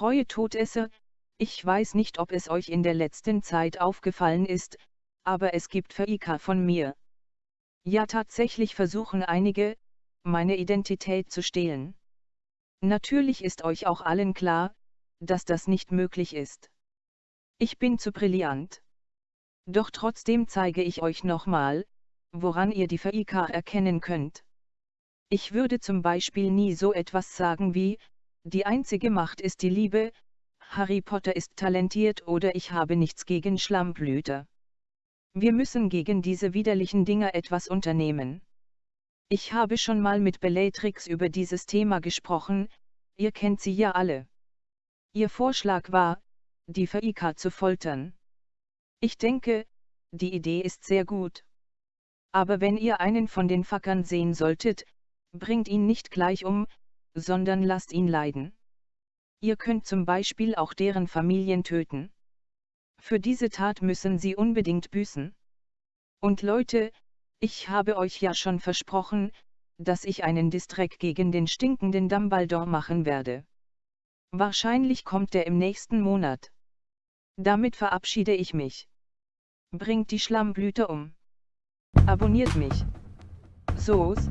treue Todesser, ich weiß nicht ob es euch in der letzten Zeit aufgefallen ist, aber es gibt Verika von mir. Ja tatsächlich versuchen einige, meine Identität zu stehlen. Natürlich ist euch auch allen klar, dass das nicht möglich ist. Ich bin zu brillant. Doch trotzdem zeige ich euch nochmal, woran ihr die Verika erkennen könnt. Ich würde zum Beispiel nie so etwas sagen wie, die einzige Macht ist die Liebe, Harry Potter ist talentiert oder ich habe nichts gegen Schlammblüter. Wir müssen gegen diese widerlichen Dinger etwas unternehmen. Ich habe schon mal mit Bellatrix über dieses Thema gesprochen, ihr kennt sie ja alle. Ihr Vorschlag war, die Faika zu foltern. Ich denke, die Idee ist sehr gut. Aber wenn ihr einen von den Fackern sehen solltet, bringt ihn nicht gleich um, sondern lasst ihn leiden. Ihr könnt zum Beispiel auch deren Familien töten. Für diese Tat müssen sie unbedingt büßen. Und Leute, ich habe euch ja schon versprochen, dass ich einen Distrack gegen den stinkenden Dumbledore machen werde. Wahrscheinlich kommt er im nächsten Monat. Damit verabschiede ich mich. Bringt die Schlammblüte um. Abonniert mich. So's.